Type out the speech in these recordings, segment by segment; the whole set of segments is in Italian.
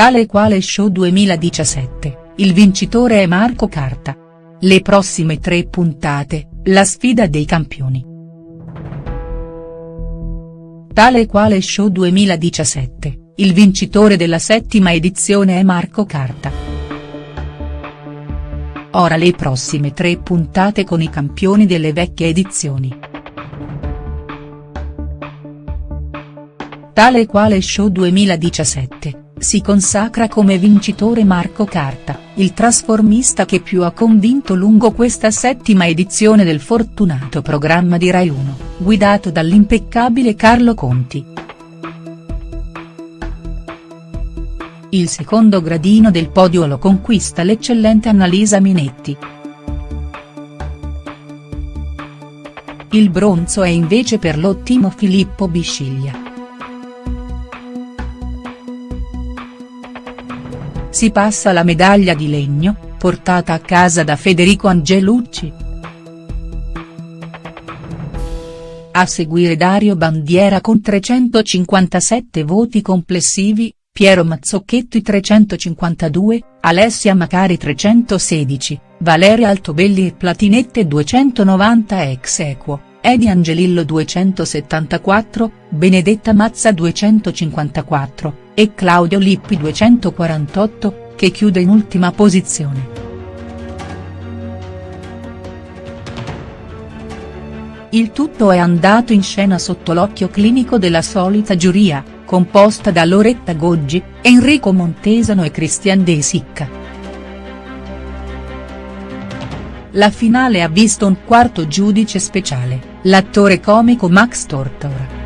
Tale quale Show 2017, il vincitore è Marco Carta. Le prossime tre puntate, la sfida dei campioni. Tale quale Show 2017, il vincitore della settima edizione è Marco Carta. Ora le prossime tre puntate con i campioni delle vecchie edizioni. Tale quale Show 2017, si consacra come vincitore Marco Carta, il trasformista che più ha convinto lungo questa settima edizione del fortunato programma di Rai 1, guidato dall'impeccabile Carlo Conti. Il secondo gradino del podio lo conquista l'eccellente Annalisa Minetti. Il bronzo è invece per l'ottimo Filippo Bisciglia. Si passa la medaglia di legno, portata a casa da Federico Angelucci. A seguire Dario Bandiera con 357 voti complessivi, Piero Mazzocchetto 352, Alessia Macari 316, Valeria Altobelli e Platinette 290 ex equo, Edi Angelillo 274, Benedetta Mazza 254, e Claudio Lippi 248, che chiude in ultima posizione. Il tutto è andato in scena sotto l'occhio clinico della solita giuria, composta da Loretta Goggi, Enrico Montesano e Christian De Sicca. La finale ha visto un quarto giudice speciale, l'attore comico Max Tortora.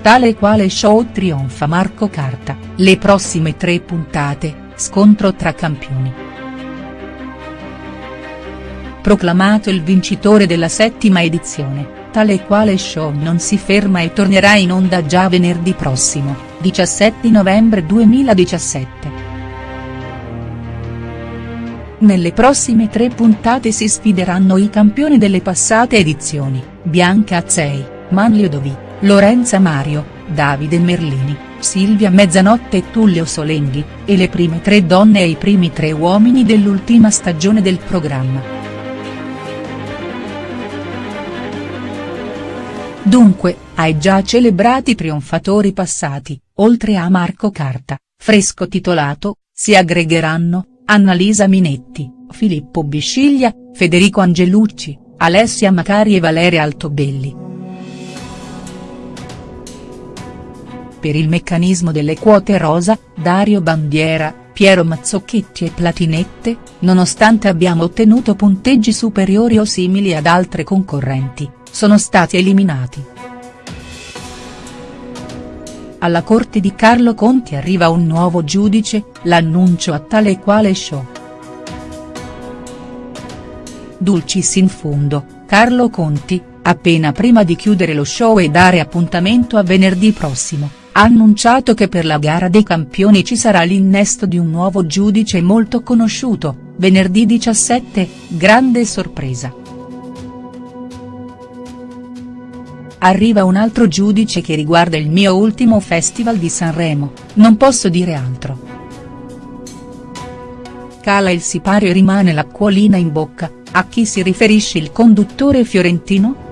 tale quale show trionfa Marco Carta, le prossime tre puntate, scontro tra campioni. Proclamato il vincitore della settima edizione, tale quale show non si ferma e tornerà in onda già venerdì prossimo, 17 novembre 2017. Nelle prossime tre puntate si sfideranno i campioni delle passate edizioni, Bianca Azzei, Manlio Dovi. Lorenza Mario, Davide Merlini, Silvia Mezzanotte e Tullio Solenghi, e le prime tre donne e i primi tre uomini dell'ultima stagione del programma. Dunque, ai già celebrati trionfatori passati, oltre a Marco Carta, fresco titolato, si aggregheranno, Annalisa Minetti, Filippo Bisciglia, Federico Angelucci, Alessia Macari e Valeria Altobelli. Per il meccanismo delle quote rosa, Dario Bandiera, Piero Mazzocchetti e Platinette, nonostante abbiamo ottenuto punteggi superiori o simili ad altre concorrenti, sono stati eliminati. Alla corte di Carlo Conti arriva un nuovo giudice, l'annuncio a tale e quale show. Dulcis in fundo, Carlo Conti, appena prima di chiudere lo show e dare appuntamento a venerdì prossimo, ha annunciato che per la gara dei campioni ci sarà l'innesto di un nuovo giudice molto conosciuto, venerdì 17, grande sorpresa. Arriva un altro giudice che riguarda il mio ultimo festival di Sanremo, non posso dire altro. Cala il sipario e rimane l'acquolina in bocca, a chi si riferisce il conduttore fiorentino?.